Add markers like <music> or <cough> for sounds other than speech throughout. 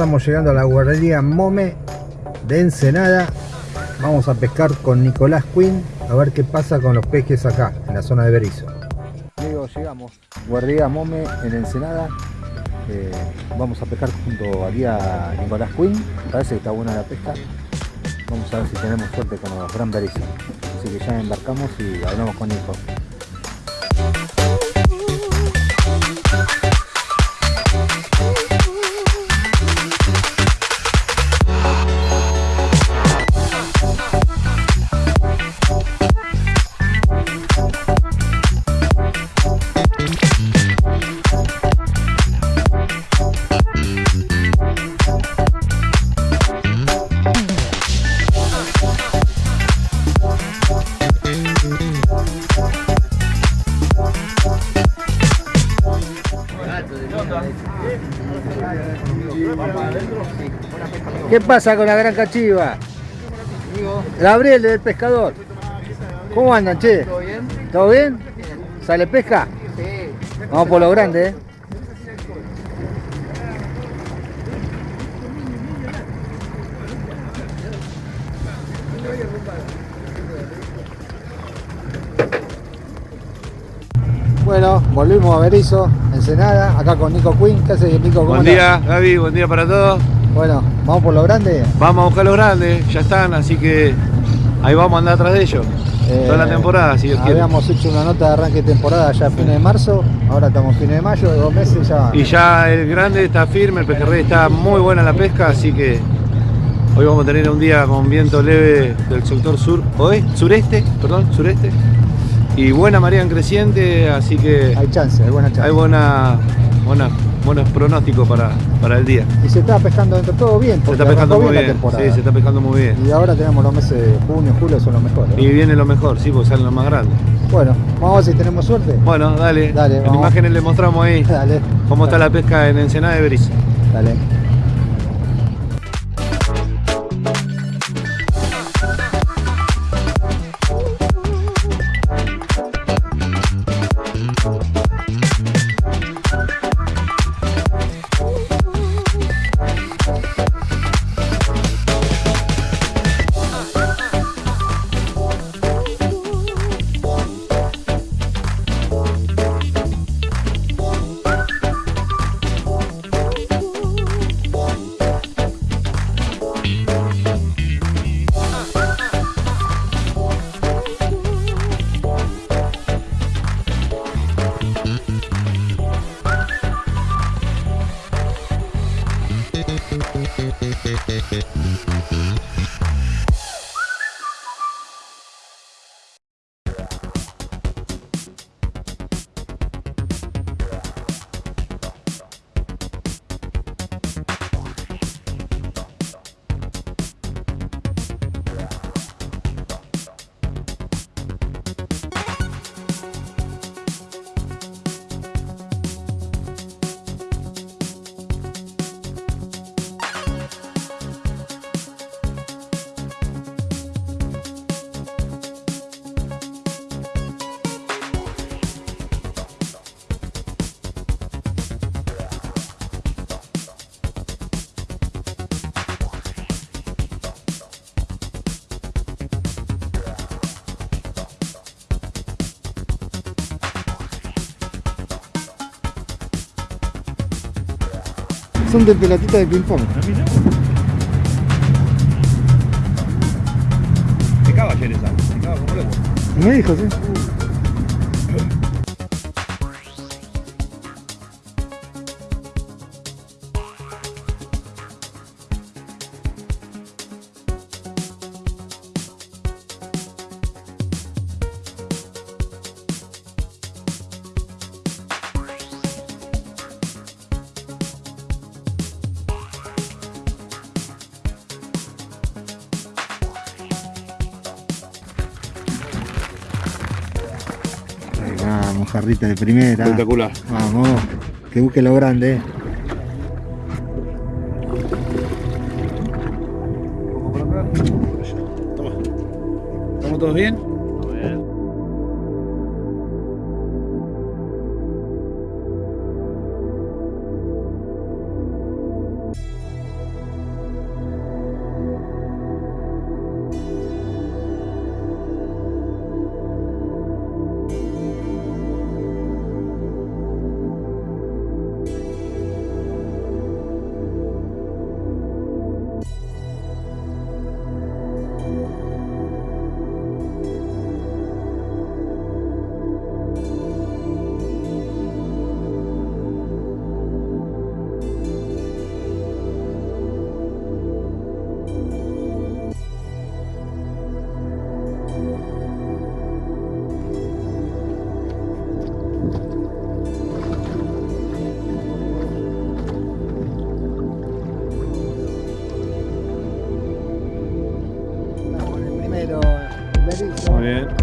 estamos llegando a la guardería Mome de Ensenada. Vamos a pescar con Nicolás Quinn a ver qué pasa con los pejes acá, en la zona de Berizo. Amigos, llegamos. Guardería Mome en Ensenada. Eh, vamos a pescar junto aquí a Nicolás Quinn. Parece que está buena la pesca. Vamos a ver si tenemos suerte con los gran Berizo. Así que ya embarcamos y hablamos con Nico. ¿Qué pasa con la gran cachiva? Gabriel del pescador. ¿Cómo andan, che? ¿Todo bien? ¿Todo bien? ¿Sale pesca? Sí. Vamos por lo grande, ¿eh? Bueno, volvimos a Berizo, Ensenada, acá con Nico Quinn. ¿Qué haces, Nico? ¿Cómo Buen día, Gaby, buen día para todos. Bueno, ¿vamos por lo grande? Vamos a buscar los grandes, ya están, así que ahí vamos a andar atrás de ellos. Eh, Toda la temporada, si Dios quiere. Habíamos hecho una nota de arranque de temporada ya a fines de marzo, ahora estamos fines de mayo, dos meses ya. Y ya el grande está firme, el pejerrey está muy buena la pesca, así que hoy vamos a tener un día con viento leve del sector sur, oeste, sureste, perdón, sureste. Y buena marea en creciente, así que Hay chance, hay buena chance. hay buena, buena, buenos pronósticos para, para el día. Y se está pescando dentro todo bien, Se está pescando muy bien, sí, se está pescando muy bien. Y ahora tenemos los meses de junio, julio, son los mejores. Y viene lo mejor, sí, porque salen los más grandes. Bueno, vamos a ver si tenemos suerte. Bueno, dale. Dale, en vamos. imágenes le mostramos ahí <laughs> Dale. cómo está la pesca en Ensenada de Berizo. Dale. Son de pelotita de ping pong. Se cava ayer esa, se cava como loco. Me dijo, sí. Ahí vamos, jarrita de primera. Espectacular. Vamos, que busque lo grande. Toma. ¿Estamos todos bien? man.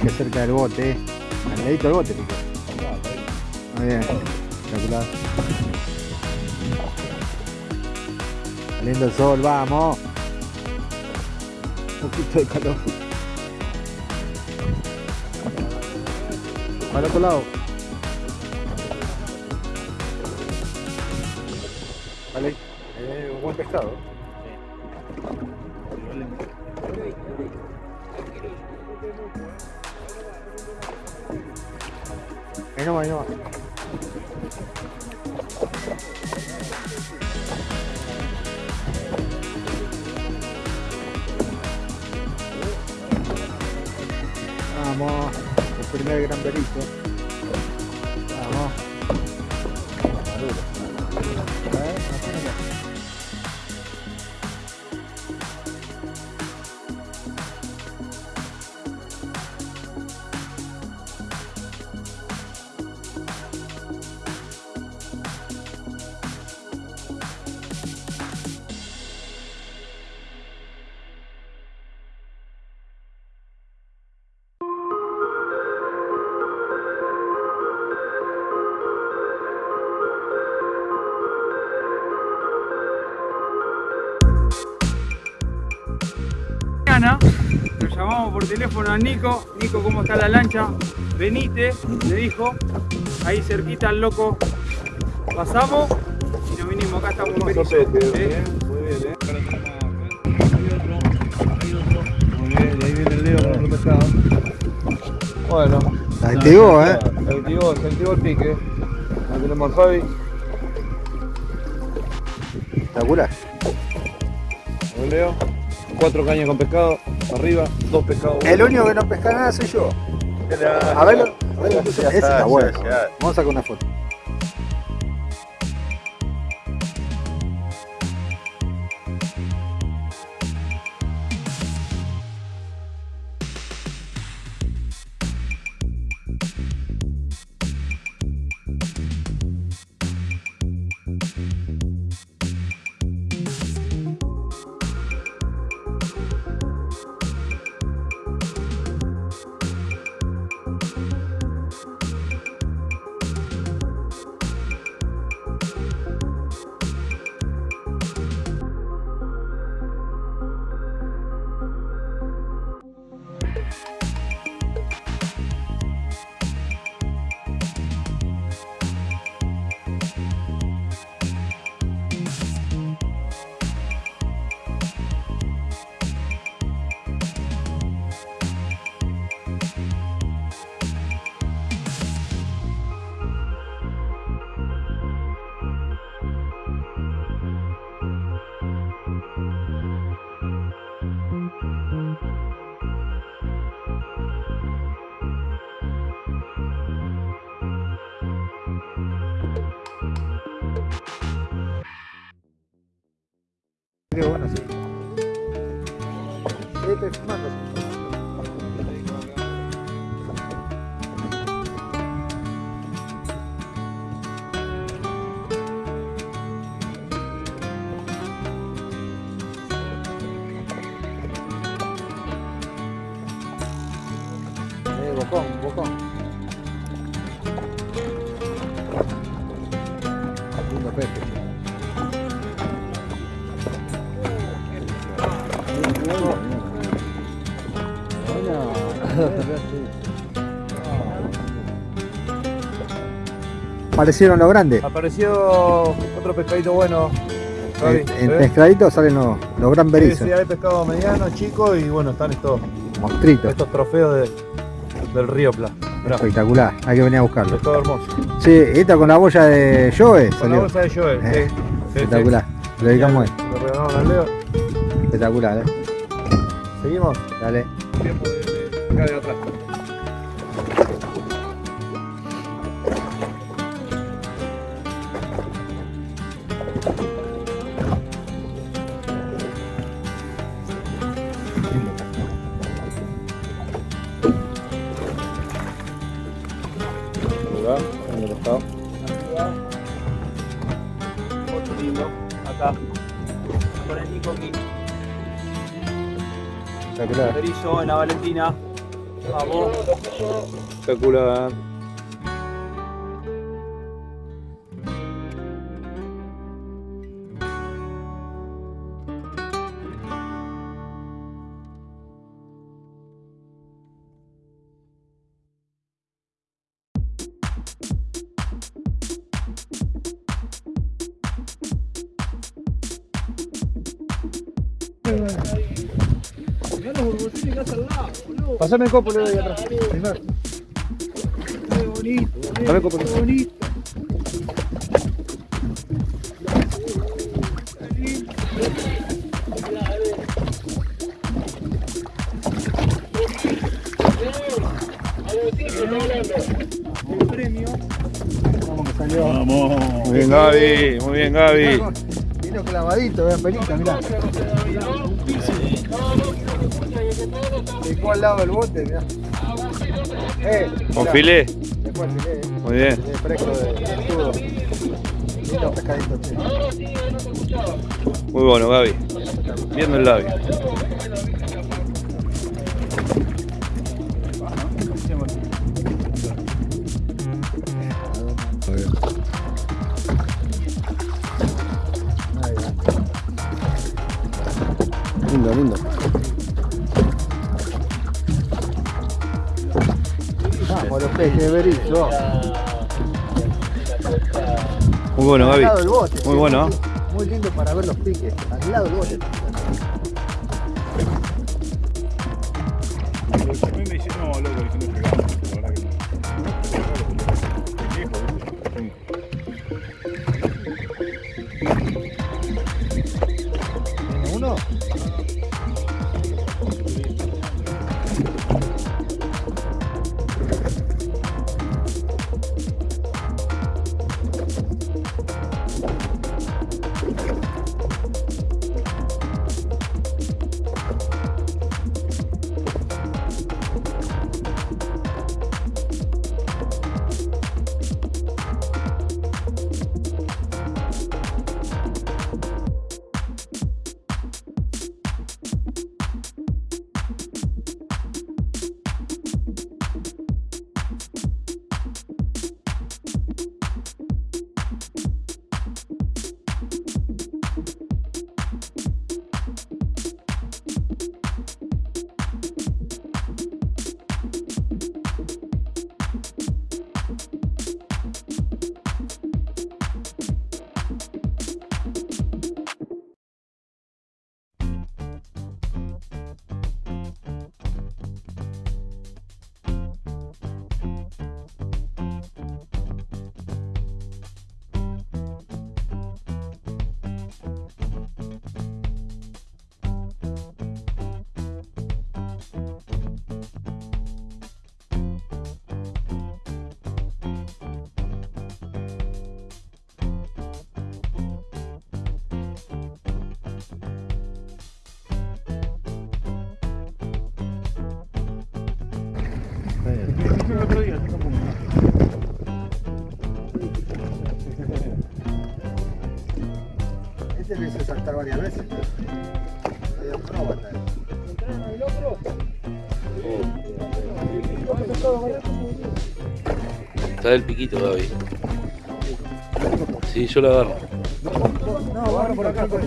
Pejes cerca del bote. Al ladito del bote, pico. Muy bien. Espectacular. Saliendo el sol, vamos. Un poquito de calor. Para otro lado. Vale. Eh, buen pescado. Ahí no va, ahí no va. Vamos, el primer gran berizo. Llamamos por teléfono a Nico. Nico, ¿cómo está la lancha? Venite, le dijo. Ahí cerquita al loco. Pasamos y nos vinimos. Acá estamos en Berizo. ¿eh? Muy bien, ¿eh? Muy bien, ahí viene el Leo con otro pescado. Bueno. Se activó, eh. Se activó, se activó el pique. Ahí tenemos al Fabi. Espectacular. El Leo. Cuatro cañas con pescado. Arriba, dos pescados. El único que no pesca nada soy yo. A verlo. A verlo. Ese está bueno. Vamos a sacar una foto. Aparecieron los grandes. Apareció otro pescadito bueno. En, en ¿ves? pescaditos salen los, los gran Sí, berizos, sí, hay pescado mediano, chico y bueno, están estos, monstruitos. estos trofeos de- del río Pla. Mirá, Espectacular, hay que venir a buscarlo. pescado hermoso. Sí, esta con la boya de Joe Con la bolsa de Joel, Eh, sí, sí, sí. Espectacular, lo dedicamos a él. Lo regalaron al Leo. Espectacular, eh. Seguimos. Dale. Tiempo de, de acá de atrás. Vamos. Espectacular. Mirá Pasame el copo, Leo, ahí atrás. Qué bonito, qué bonito. El premio. Vamos que salió. Muy bien, Gaby. Muy bien, Gaby. Vino clavadito, vean pelita, mirá. Dejó al lado del bote, mirá. Eh, Con filé. Dejó el filé, eh. Muy bien. Filé fresco de de escudo. Lindo pescadito, che. Muy bueno, Gaby. Viendo el labio. Muy bueno, Gaby. Muy bueno, muy- Muy lindo para ver los piques. Al lado del bote. Este lo hice saltar varias veces. Medio acróbata. Está del piquito, David. Sí, yo la agarro. No, agarra por acá, por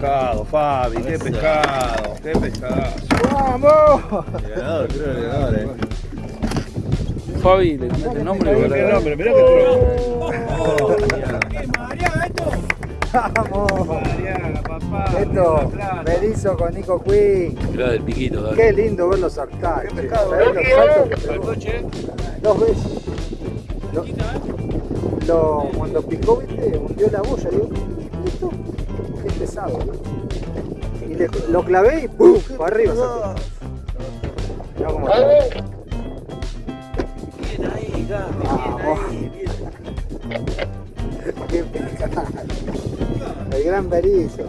pescado, Fabi, qué pescado, qué pescado. ¡Vamos! Ganador, creo que ganador, eh. Fabi, le el nombre. ¿verdad? qué nombre, mirá qué ¡Vamos! Mariana, papá. Esto, Berizo con Nico Quinn. Mirá del piquito. Qué lindo verlo saltar. Qué pescado, ¿Sabés los saltos que che. Dos veces. Lo, lo- cuando picó, viste, hundió la boya. Digo, pesado. Y lo clavé y ¡pum! Para arriba. cómo. Qué pescado. El gran Berizo.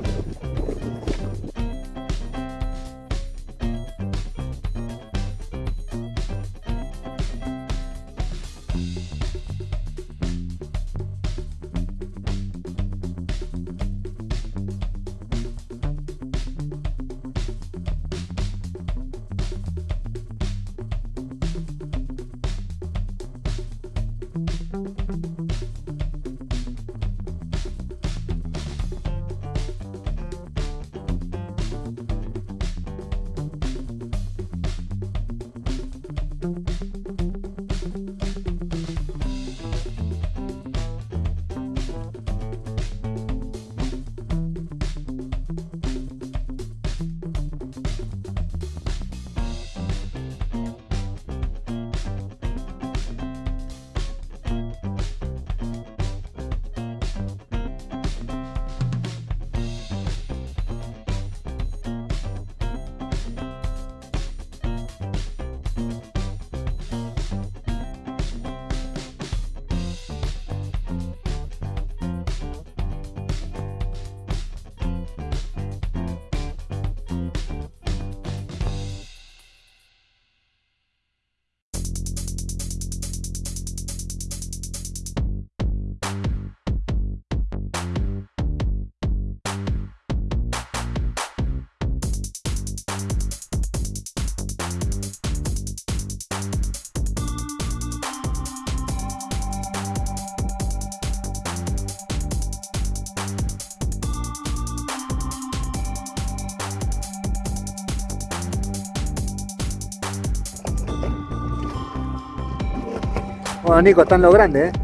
Nico, están los grandes, ¿eh?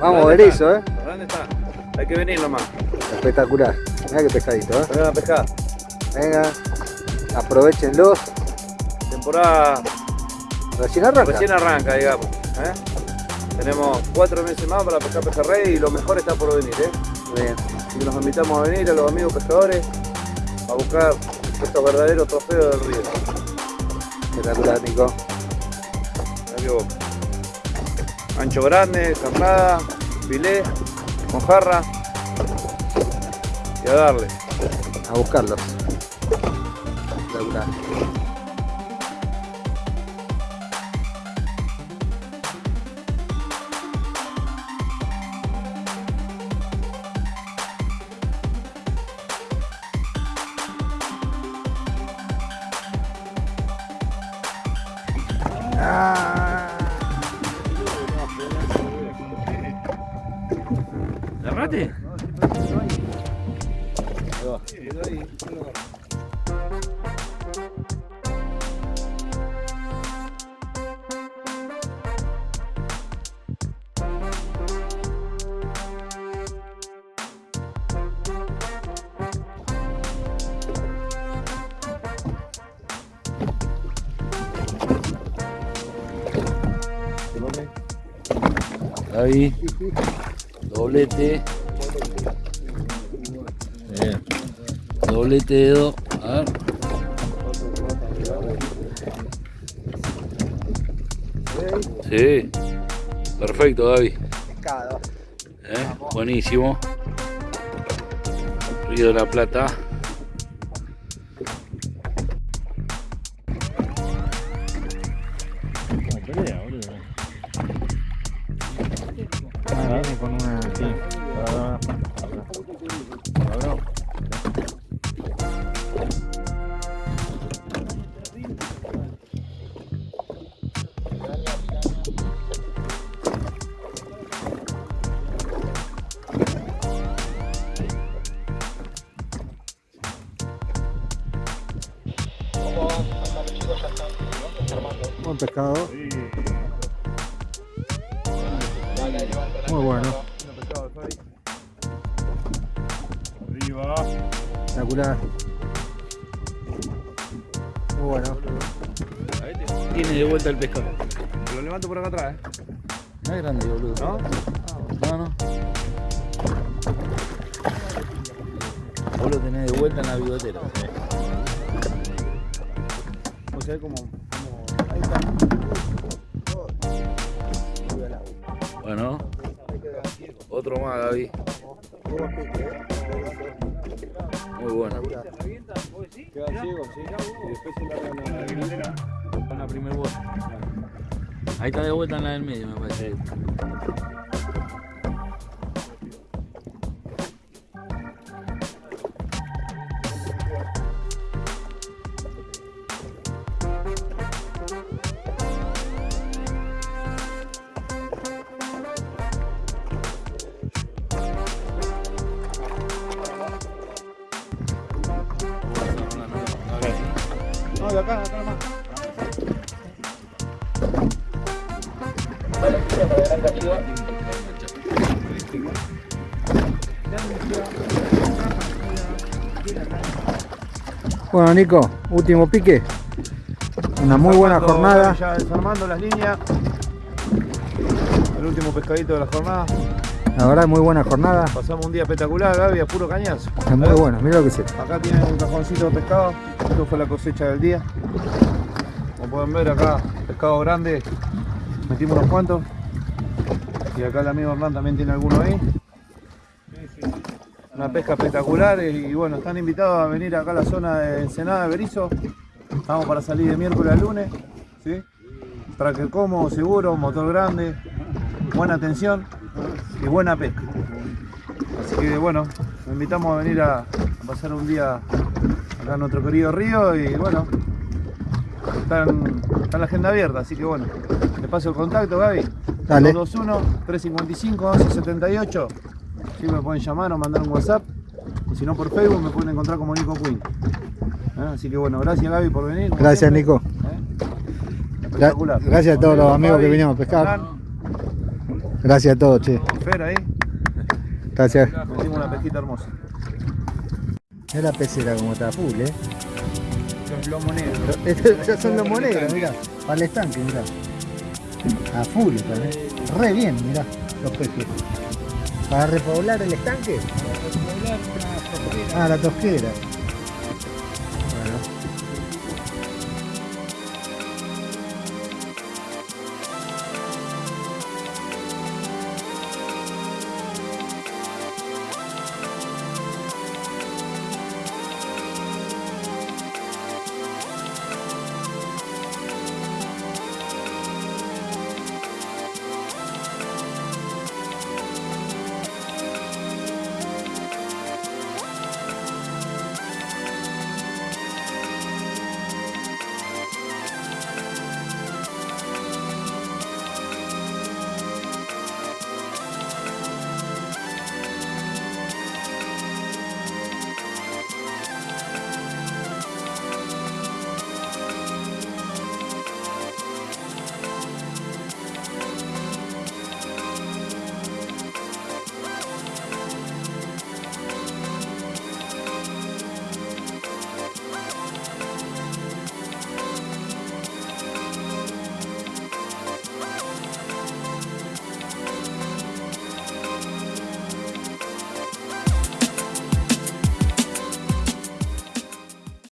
Vamos, ¿Dónde Berizo, ¿eh? está? ¿Dónde está? Hay que venir nomás. Espectacular. Mira qué pescadito, ¿eh? Vengan a pescar. Venga, aprovechenlos. Temporada Recién arranca. recién arranca, digamos. ¿eh? Tenemos cuatro meses más para pescar pejerrey y lo mejor está por venir, ¿eh? Bien. Que los invitamos a venir a los amigos pescadores a buscar estos verdaderos trofeos del río. Espectacular, Nico. Vos. Ancho grande, carnada, filé, mojarra y a darle. A buscarlos. Espectacular. ¿Agarrate? Ahí, doblete. Bien. Doblete dedo. A ver. Sí. Perfecto, Gaby. Pescado. ¿Eh? Buenísimo. Río de la Plata. Muy bueno. Arriba. Espectacular. Muy bueno. Tiene de vuelta el pescado. Lo levanto por acá atrás, ¿eh? No es grande, boludo. ¿No? No, no. Vos lo tenés de vuelta en la bigotera. O sea, como... Bueno. Otro más, Gaby. Muy bueno. Queda ciego, sí. Y después se la la primer vuelta. Ahí está de vuelta en la del medio, me parece. Bueno, Nico, último pique. Una muy buena jornada. Ya desarmando las líneas. El último pescadito de la jornada. La verdad, muy buena jornada. Pasamos un día espectacular, Gaby, a puro cañazo. Es muy bueno, mira lo que esto. Acá tienen un cajoncito de pescado. Esto fue la cosecha del día. Como pueden ver acá, pescado grande. Metimos unos cuantos. Y acá el amigo Hernán también tiene alguno ahí. Una pesca espectacular y, bueno, están invitados a venir acá a la zona de Ensenada de Berizo. Estamos para salir de miércoles a lunes. ¿sí? Tracker cómodo, seguro, motor grande, buena atención y buena pesca. Así que bueno, los invitamos a venir a, a pasar un día acá en nuestro querido río y bueno, está en, está la agenda abierta, así que bueno, te paso el contacto Gaby. Dale. 221-355-1178. Si me pueden llamar o mandar un WhatsApp. O si no por Facebook me pueden encontrar como Nico Queen. ¿Eh? Así que bueno, gracias Gaby por venir. Gracias, siempre. Nico. ¿Eh? Espectacular. gracias a todos los Gaby, amigos que vinimos a pescar. Hernán, Gracias a todos, che. Fer ahí. Gracias. Metimos una pesquita hermosa. Es la pecera como está full, eh. Los lomos negros. Estos ya son los monedas, mirá. Para el estanque, mirá. A full están, eh. Re bien, mirá, los peces. ¿Para repoblar el estanque? Ah, la tosquera.